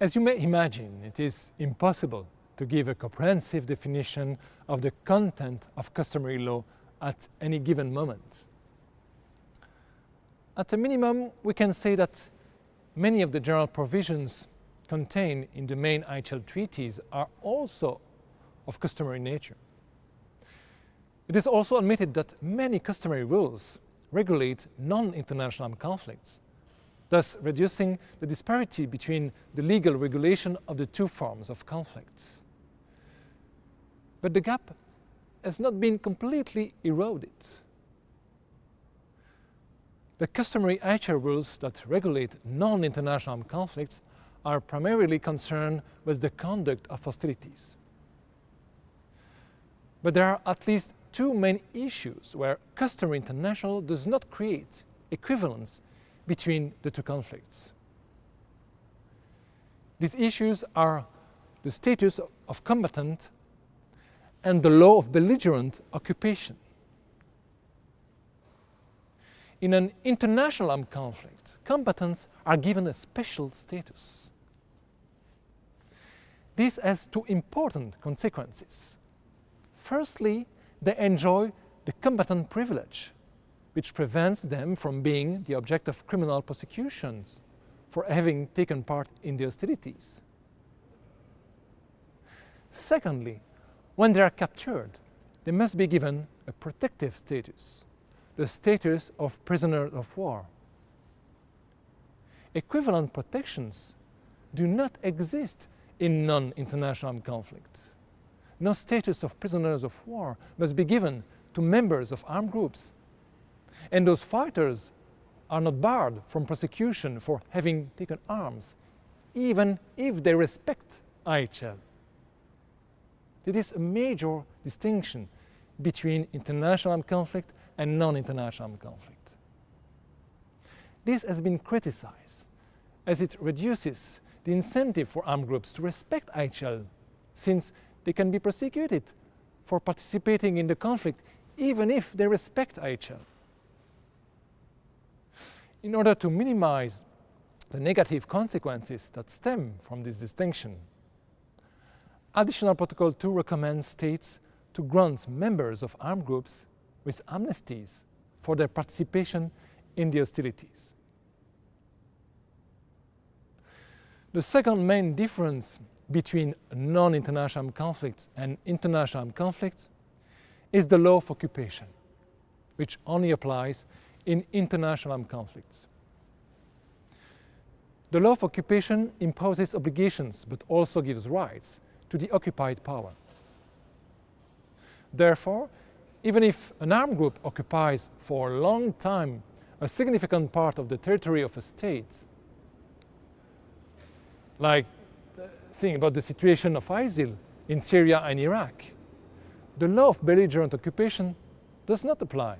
As you may imagine, it is impossible to give a comprehensive definition of the content of customary law at any given moment. At a minimum, we can say that many of the general provisions contained in the main IHL treaties are also of customary nature. It is also admitted that many customary rules regulate non-international conflicts, thus reducing the disparity between the legal regulation of the two forms of conflicts. But the gap has not been completely eroded. The customary IHL rules that regulate non-international conflicts are primarily concerned with the conduct of hostilities. But there are at least two main issues where customary international does not create equivalence between the two conflicts. These issues are the status of combatant and the law of belligerent occupation. In an international armed conflict, combatants are given a special status. This has two important consequences. Firstly, they enjoy the combatant privilege, which prevents them from being the object of criminal prosecutions for having taken part in the hostilities. Secondly, when they are captured, they must be given a protective status, the status of prisoner of war. Equivalent protections do not exist in non-international conflicts no status of prisoners of war must be given to members of armed groups. And those fighters are not barred from prosecution for having taken arms, even if they respect IHL. It is a major distinction between international armed conflict and non-international armed conflict. This has been criticized as it reduces the incentive for armed groups to respect IHL since they can be prosecuted for participating in the conflict even if they respect IHL. In order to minimize the negative consequences that stem from this distinction, Additional Protocol 2 recommends states to grant members of armed groups with amnesties for their participation in the hostilities. The second main difference between non-international conflicts and international conflicts is the law of occupation, which only applies in international armed conflicts. The law of occupation imposes obligations but also gives rights to the occupied power. Therefore, even if an armed group occupies for a long time a significant part of the territory of a state, like uh, think about the situation of ISIL in Syria and Iraq. The law of belligerent occupation does not apply